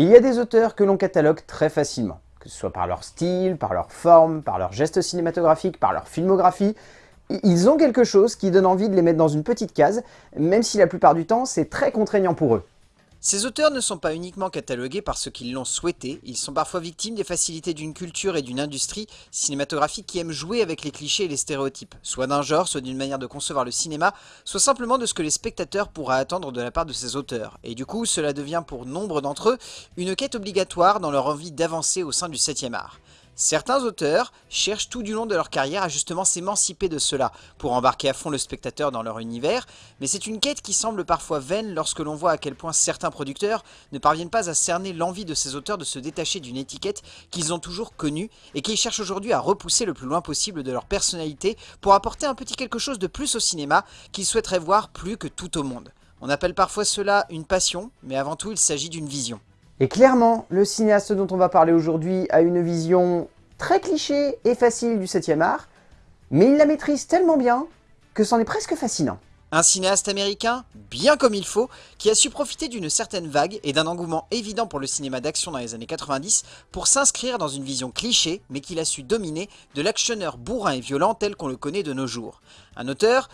Il y a des auteurs que l'on catalogue très facilement, que ce soit par leur style, par leur forme, par leur geste cinématographique, par leur filmographie. Ils ont quelque chose qui donne envie de les mettre dans une petite case, même si la plupart du temps c'est très contraignant pour eux. Ces auteurs ne sont pas uniquement catalogués parce qu'ils l'ont souhaité, ils sont parfois victimes des facilités d'une culture et d'une industrie cinématographique qui aiment jouer avec les clichés et les stéréotypes, soit d'un genre, soit d'une manière de concevoir le cinéma, soit simplement de ce que les spectateurs pourraient attendre de la part de ces auteurs. Et du coup, cela devient pour nombre d'entre eux une quête obligatoire dans leur envie d'avancer au sein du 7ème art. Certains auteurs cherchent tout du long de leur carrière à justement s'émanciper de cela, pour embarquer à fond le spectateur dans leur univers, mais c'est une quête qui semble parfois vaine lorsque l'on voit à quel point certains producteurs ne parviennent pas à cerner l'envie de ces auteurs de se détacher d'une étiquette qu'ils ont toujours connue, et qu'ils cherchent aujourd'hui à repousser le plus loin possible de leur personnalité pour apporter un petit quelque chose de plus au cinéma qu'ils souhaiteraient voir plus que tout au monde. On appelle parfois cela une passion, mais avant tout il s'agit d'une vision. Et clairement, le cinéaste dont on va parler aujourd'hui a une vision très cliché et facile du 7ème art, mais il la maîtrise tellement bien que c'en est presque fascinant. Un cinéaste américain, bien comme il faut, qui a su profiter d'une certaine vague et d'un engouement évident pour le cinéma d'action dans les années 90 pour s'inscrire dans une vision cliché, mais qu'il a su dominer de l'actionneur bourrin et violent tel qu'on le connaît de nos jours. Un auteur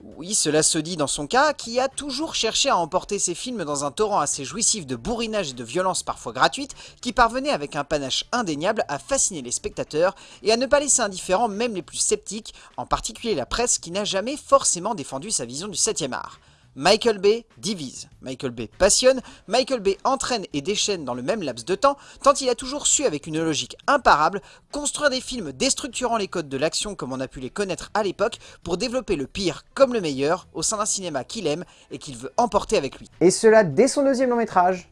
oui, cela se dit dans son cas, qui a toujours cherché à emporter ses films dans un torrent assez jouissif de bourrinage et de violence parfois gratuite, qui parvenait avec un panache indéniable à fasciner les spectateurs et à ne pas laisser indifférents même les plus sceptiques, en particulier la presse qui n'a jamais forcément défendu sa vision du 7ème art. Michael Bay divise, Michael Bay passionne, Michael Bay entraîne et déchaîne dans le même laps de temps, tant il a toujours su avec une logique imparable construire des films déstructurant les codes de l'action comme on a pu les connaître à l'époque pour développer le pire comme le meilleur au sein d'un cinéma qu'il aime et qu'il veut emporter avec lui. Et cela dès son deuxième long métrage,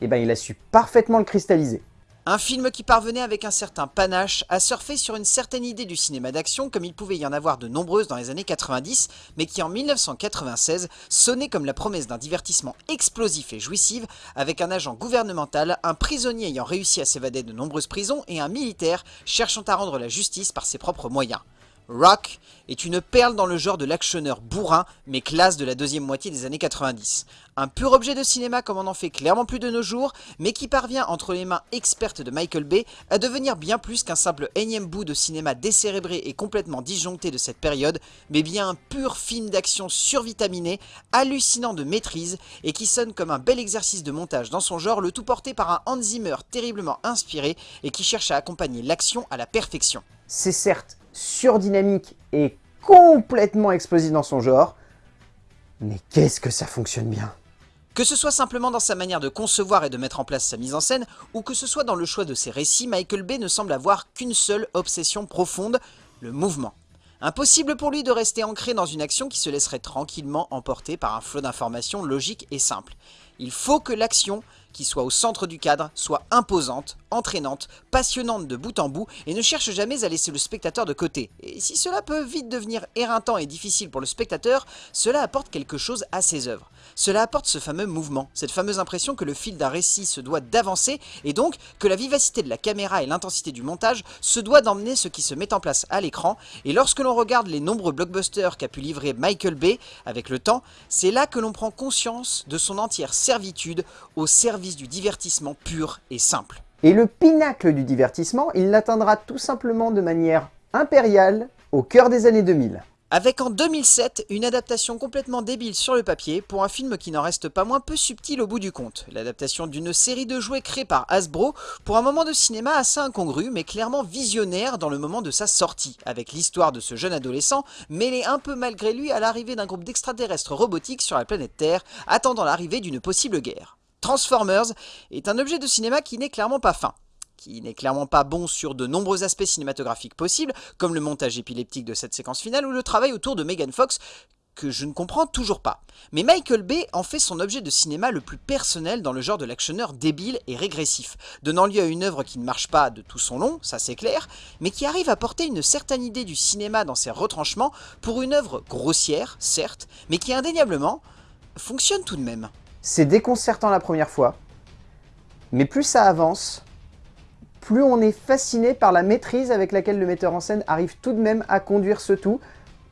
eh ben il a su parfaitement le cristalliser. Un film qui parvenait avec un certain panache à surfer sur une certaine idée du cinéma d'action comme il pouvait y en avoir de nombreuses dans les années 90, mais qui en 1996 sonnait comme la promesse d'un divertissement explosif et jouissif avec un agent gouvernemental, un prisonnier ayant réussi à s'évader de nombreuses prisons et un militaire cherchant à rendre la justice par ses propres moyens. Rock est une perle dans le genre de l'actionneur bourrin, mais classe de la deuxième moitié des années 90. Un pur objet de cinéma comme on en fait clairement plus de nos jours, mais qui parvient entre les mains expertes de Michael Bay à devenir bien plus qu'un simple énième bout de cinéma décérébré et complètement disjoncté de cette période, mais bien un pur film d'action survitaminé, hallucinant de maîtrise, et qui sonne comme un bel exercice de montage dans son genre, le tout porté par un Hans Zimmer terriblement inspiré et qui cherche à accompagner l'action à la perfection. C'est certes surdynamique et complètement explosif dans son genre, mais qu'est-ce que ça fonctionne bien que ce soit simplement dans sa manière de concevoir et de mettre en place sa mise en scène, ou que ce soit dans le choix de ses récits, Michael Bay ne semble avoir qu'une seule obsession profonde, le mouvement. Impossible pour lui de rester ancré dans une action qui se laisserait tranquillement emporter par un flot d'informations logiques et simples. Il faut que l'action qui soit au centre du cadre, soit imposante, entraînante, passionnante de bout en bout et ne cherche jamais à laisser le spectateur de côté. Et si cela peut vite devenir éreintant et difficile pour le spectateur, cela apporte quelque chose à ses œuvres. Cela apporte ce fameux mouvement, cette fameuse impression que le fil d'un récit se doit d'avancer et donc que la vivacité de la caméra et l'intensité du montage se doit d'emmener ce qui se met en place à l'écran et lorsque l'on regarde les nombreux blockbusters qu'a pu livrer Michael Bay avec le temps, c'est là que l'on prend conscience de son entière servitude au service du divertissement pur et simple. Et le pinacle du divertissement, il l'atteindra tout simplement de manière impériale au cœur des années 2000. Avec en 2007 une adaptation complètement débile sur le papier pour un film qui n'en reste pas moins peu subtil au bout du compte. L'adaptation d'une série de jouets créés par Hasbro pour un moment de cinéma assez incongru mais clairement visionnaire dans le moment de sa sortie, avec l'histoire de ce jeune adolescent mêlé un peu malgré lui à l'arrivée d'un groupe d'extraterrestres robotiques sur la planète Terre attendant l'arrivée d'une possible guerre. Transformers est un objet de cinéma qui n'est clairement pas fin qui n'est clairement pas bon sur de nombreux aspects cinématographiques possibles, comme le montage épileptique de cette séquence finale ou le travail autour de Megan Fox, que je ne comprends toujours pas. Mais Michael Bay en fait son objet de cinéma le plus personnel dans le genre de l'actionneur débile et régressif, donnant lieu à une œuvre qui ne marche pas de tout son long, ça c'est clair, mais qui arrive à porter une certaine idée du cinéma dans ses retranchements pour une œuvre grossière, certes, mais qui indéniablement fonctionne tout de même. C'est déconcertant la première fois, mais plus ça avance, plus on est fasciné par la maîtrise avec laquelle le metteur en scène arrive tout de même à conduire ce tout,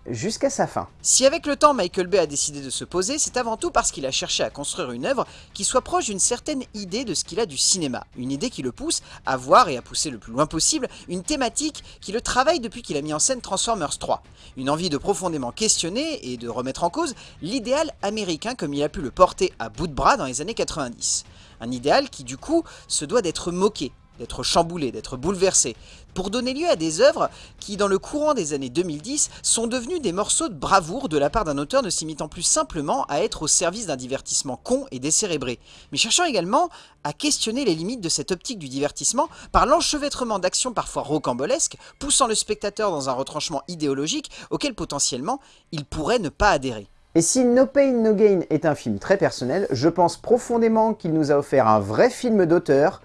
jusqu'à sa fin. Si avec le temps Michael Bay a décidé de se poser, c'est avant tout parce qu'il a cherché à construire une œuvre qui soit proche d'une certaine idée de ce qu'il a du cinéma. Une idée qui le pousse à voir et à pousser le plus loin possible une thématique qui le travaille depuis qu'il a mis en scène Transformers 3. Une envie de profondément questionner et de remettre en cause l'idéal américain comme il a pu le porter à bout de bras dans les années 90. Un idéal qui du coup se doit d'être moqué, d'être chamboulé, d'être bouleversé, pour donner lieu à des œuvres qui, dans le courant des années 2010, sont devenues des morceaux de bravoure de la part d'un auteur ne s'imitant plus simplement à être au service d'un divertissement con et décérébré, mais cherchant également à questionner les limites de cette optique du divertissement par l'enchevêtrement d'actions parfois rocambolesques, poussant le spectateur dans un retranchement idéologique auquel potentiellement il pourrait ne pas adhérer. Et si No Pain No Gain est un film très personnel, je pense profondément qu'il nous a offert un vrai film d'auteur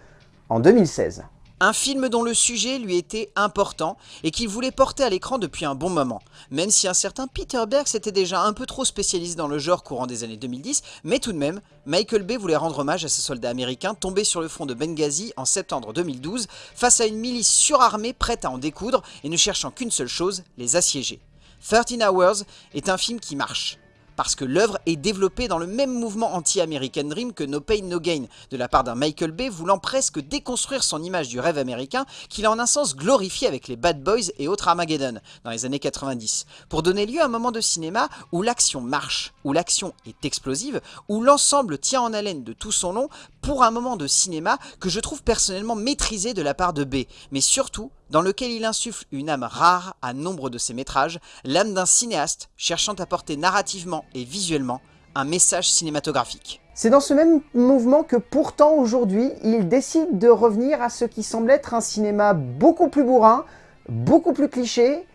en 2016. Un film dont le sujet lui était important et qu'il voulait porter à l'écran depuis un bon moment. Même si un certain Peter Berg s'était déjà un peu trop spécialisé dans le genre courant des années 2010, mais tout de même, Michael Bay voulait rendre hommage à ces soldats américains tombés sur le front de Benghazi en septembre 2012 face à une milice surarmée prête à en découdre et ne cherchant qu'une seule chose, les assiéger. 13 Hours est un film qui marche parce que l'œuvre est développée dans le même mouvement anti-American Dream que No Pain No Gain, de la part d'un Michael Bay voulant presque déconstruire son image du rêve américain qu'il a en un sens glorifié avec les Bad Boys et autres Armageddon dans les années 90, pour donner lieu à un moment de cinéma où l'action marche, où l'action est explosive, où l'ensemble tient en haleine de tout son long pour un moment de cinéma que je trouve personnellement maîtrisé de la part de Bay, mais surtout dans lequel il insuffle une âme rare à nombre de ses métrages, l'âme d'un cinéaste cherchant à porter narrativement et visuellement un message cinématographique. C'est dans ce même mouvement que pourtant aujourd'hui, il décide de revenir à ce qui semble être un cinéma beaucoup plus bourrin, beaucoup plus cliché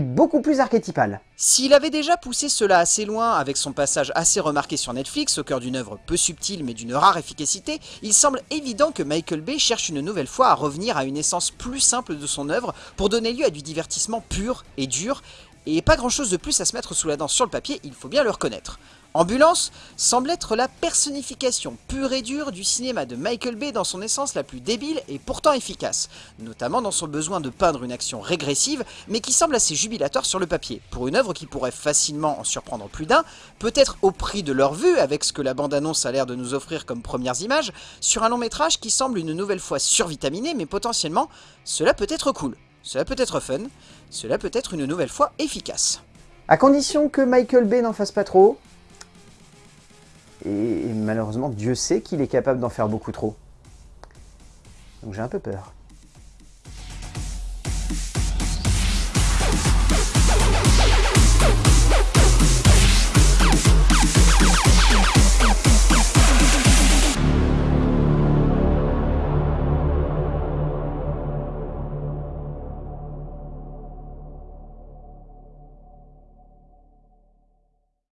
beaucoup plus archétypal. S'il avait déjà poussé cela assez loin avec son passage assez remarqué sur Netflix, au cœur d'une œuvre peu subtile mais d'une rare efficacité, il semble évident que Michael Bay cherche une nouvelle fois à revenir à une essence plus simple de son œuvre pour donner lieu à du divertissement pur et dur, et pas grand chose de plus à se mettre sous la dent sur le papier, il faut bien le reconnaître. Ambulance semble être la personnification pure et dure du cinéma de Michael Bay dans son essence la plus débile et pourtant efficace, notamment dans son besoin de peindre une action régressive mais qui semble assez jubilatoire sur le papier, pour une œuvre qui pourrait facilement en surprendre plus d'un, peut-être au prix de leur vue avec ce que la bande-annonce a l'air de nous offrir comme premières images, sur un long métrage qui semble une nouvelle fois survitaminé mais potentiellement cela peut être cool, cela peut être fun, cela peut être une nouvelle fois efficace. À condition que Michael Bay n'en fasse pas trop, et malheureusement, Dieu sait qu'il est capable d'en faire beaucoup trop. Donc j'ai un peu peur.